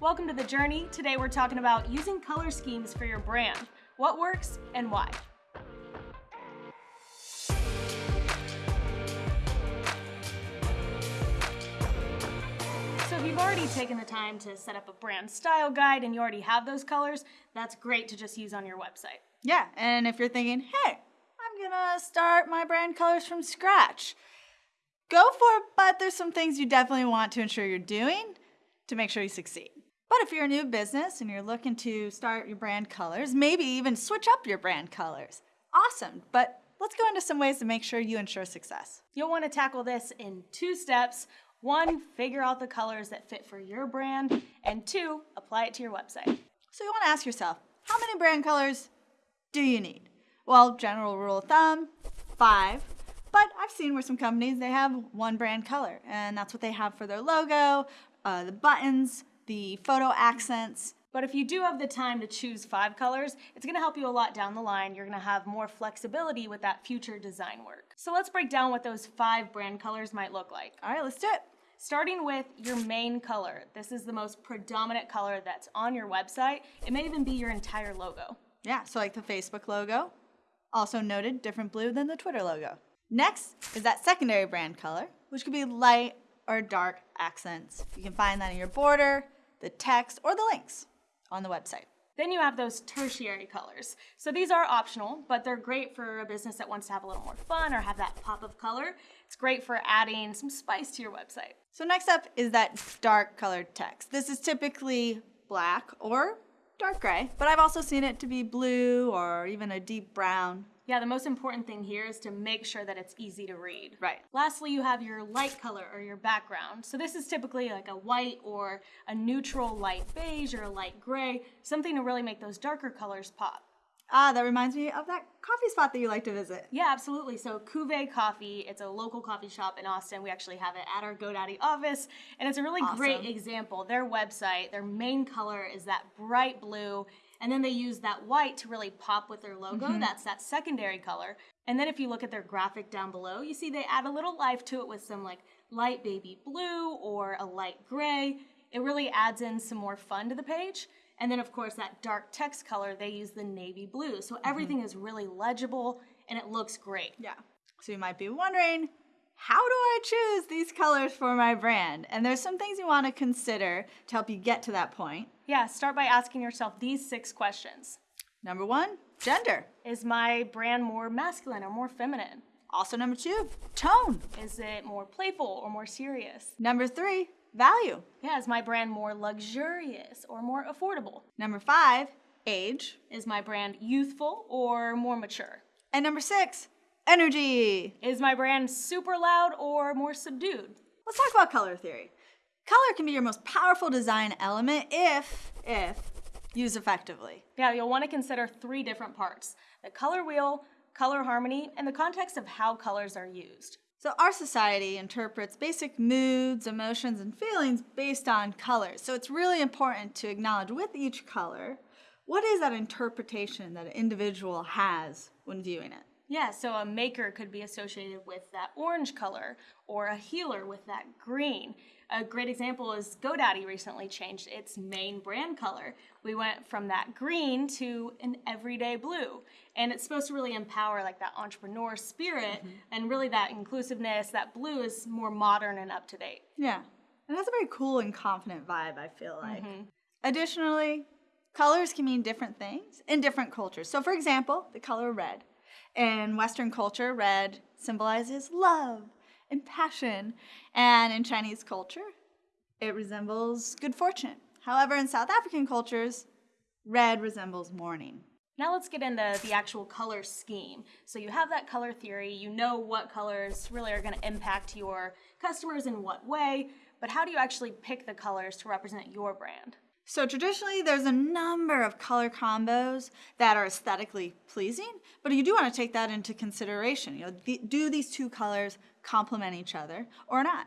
Welcome to The Journey. Today we're talking about using color schemes for your brand. What works and why. So if you've already taken the time to set up a brand style guide and you already have those colors, that's great to just use on your website. Yeah, and if you're thinking, hey, I'm gonna start my brand colors from scratch, go for it, but there's some things you definitely want to ensure you're doing to make sure you succeed. But if you're a new business and you're looking to start your brand colors, maybe even switch up your brand colors, awesome. But let's go into some ways to make sure you ensure success. You'll want to tackle this in two steps. One, figure out the colors that fit for your brand, and two, apply it to your website. So you want to ask yourself, how many brand colors do you need? Well, general rule of thumb, five. But I've seen where some companies, they have one brand color, and that's what they have for their logo, uh, the buttons, the photo accents. But if you do have the time to choose five colors, it's gonna help you a lot down the line. You're gonna have more flexibility with that future design work. So let's break down what those five brand colors might look like. All right, let's do it. Starting with your main color. This is the most predominant color that's on your website. It may even be your entire logo. Yeah, so like the Facebook logo, also noted different blue than the Twitter logo. Next is that secondary brand color, which could be light or dark accents. You can find that in your border, the text, or the links on the website. Then you have those tertiary colors. So these are optional, but they're great for a business that wants to have a little more fun or have that pop of color. It's great for adding some spice to your website. So next up is that dark colored text. This is typically black or dark gray, but I've also seen it to be blue or even a deep brown. Yeah, the most important thing here is to make sure that it's easy to read. Right. Lastly, you have your light color or your background. So this is typically like a white or a neutral light beige or a light gray, something to really make those darker colors pop. Ah, that reminds me of that coffee spot that you like to visit. Yeah, absolutely. So Cuvée Coffee, it's a local coffee shop in Austin. We actually have it at our GoDaddy office, and it's a really Awesome. great example. Their website, their main color is that bright blue, and then they use that white to really pop with their logo. Mm-hmm. That's that secondary color. And then if you look at their graphic down below, you see they add a little life to it with some like light baby blue or a light gray. It really adds in some more fun to the page. And then of course that dark text color, they use the navy blue. So mm-hmm. everything is really legible and it looks great. Yeah. So you might be wondering, how do I choose these colors for my brand? And there's some things you want to consider to help you get to that point. Yeah, start by asking yourself these six questions. Number one, gender. Is my brand more masculine or more feminine? Also, number two, tone. Is it more playful or more serious? Number three, value. Yeah, is my brand more luxurious or more affordable? Number five, age. Is my brand youthful or more mature? And number six, energy. Is my brand super loud or more subdued? Let's talk about color theory. Color can be your most powerful design element if, if used effectively. Yeah, you'll want to consider three different parts the color wheel, color harmony, and the context of how colors are used. So our society interprets basic moods, emotions, and feelings based on colors. So it's really important to acknowledge with each color, what is that interpretation that an individual has when viewing it? Yeah, so a maker could be associated with that orange color or a healer with that green. A great example is GoDaddy recently changed its main brand color. We went from that green to an everyday blue. And it's supposed to really empower like that entrepreneur spirit mm-hmm. and really that inclusiveness. That blue is more modern and up to date. Yeah. And has a very cool and confident vibe, I feel like. Mm-hmm. Additionally, colors can mean different things in different cultures. So, for example, the color red. In Western culture, red symbolizes love and passion. And in Chinese culture, it resembles good fortune. However, in South African cultures, red resembles mourning. Now let's get into the actual color scheme. So you have that color theory, you know what colors really are going to impact your customers in what way, but how do you actually pick the colors to represent your brand? So traditionally, there's a number of color combos that are aesthetically pleasing, but you do want to take that into consideration. You know, the, do these two colors complement each other or not?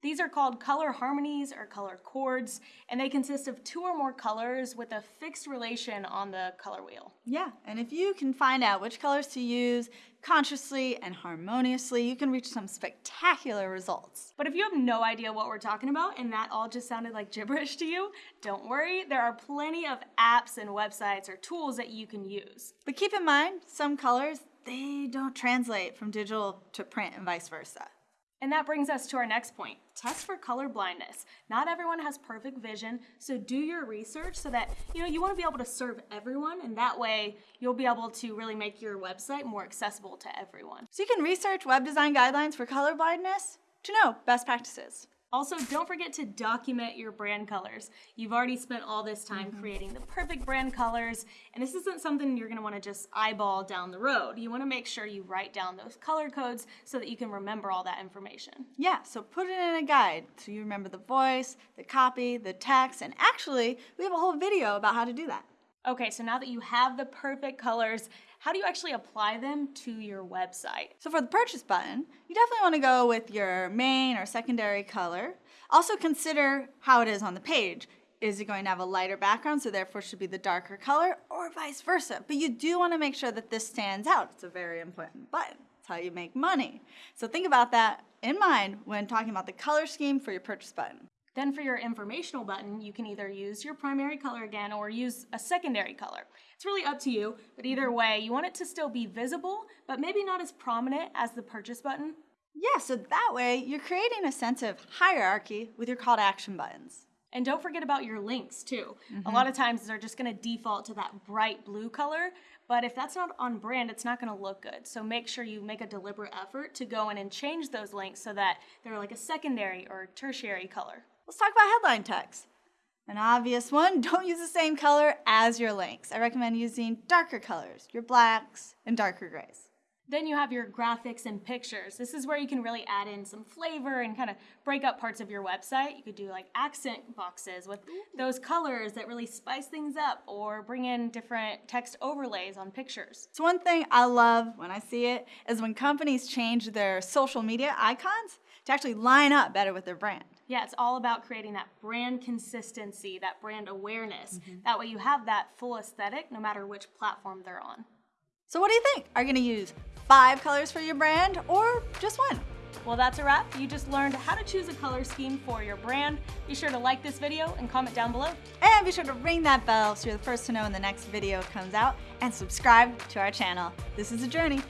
These are called color harmonies or color chords, and they consist of two or more colors with a fixed relation on the color wheel. Yeah, and if you can find out which colors to use consciously and harmoniously, you can reach some spectacular results. But if you have no idea what we're talking about and that all just sounded like gibberish to you, don't worry, there are plenty of apps and websites or tools that you can use. But keep in mind, some colors, they don't translate from digital to print and vice versa. And that brings us to our next point test for color blindness. Not everyone has perfect vision, so do your research so that you know you want to be able to serve everyone, and that way you'll be able to really make your website more accessible to everyone. So you can research web design guidelines for color blindness to know best practices. Also, don't forget to document your brand colors. You've already spent all this time mm-hmm. creating the perfect brand colors, and this isn't something you're gonna wanna just eyeball down the road. You wanna make sure you write down those color codes so that you can remember all that information. Yeah, so put it in a guide so you remember the voice, the copy, the text, and actually, we have a whole video about how to do that. Okay, so now that you have the perfect colors, how do you actually apply them to your website? So for the purchase button, you definitely want to go with your main or secondary color. Also consider how it is on the page. Is it going to have a lighter background, so therefore should be the darker color, or vice versa? But you do want to make sure that this stands out. It's a very important button. It's how you make money. So think about that in mind when talking about the color scheme for your purchase button. Then for your informational button, you can either use your primary color again or use a secondary color. It's really up to you, but either way, you want it to still be visible, but maybe not as prominent as the purchase button. Yeah, so that way you're creating a sense of hierarchy with your call to action buttons. And don't forget about your links too. Mm-hmm. A lot of times they're just gonna default to that bright blue color, but if that's not on brand, it's not gonna look good. So make sure you make a deliberate effort to go in and change those links so that they're like a secondary or tertiary color. Let's talk about headline text. An obvious one, don't use the same color as your links. I recommend using darker colors, your blacks and darker grays. Then you have your graphics and pictures. This is where you can really add in some flavor and kind of break up parts of your website. You could do like accent boxes with those colors that really spice things up or bring in different text overlays on pictures. So one thing I love when I see it is when companies change their social media icons to actually line up better with their brand. Yeah, it's all about creating that brand consistency, that brand awareness. Mm-hmm. That way you have that full aesthetic no matter which platform they're on. So what do you think? Are you gonna use five colors for your brand or just one? Well, that's a wrap. You just learned how to choose a color scheme for your brand. Be sure to like this video and comment down below. And be sure to ring that bell so you're the first to know when the next video comes out and subscribe to our channel. This is a journey.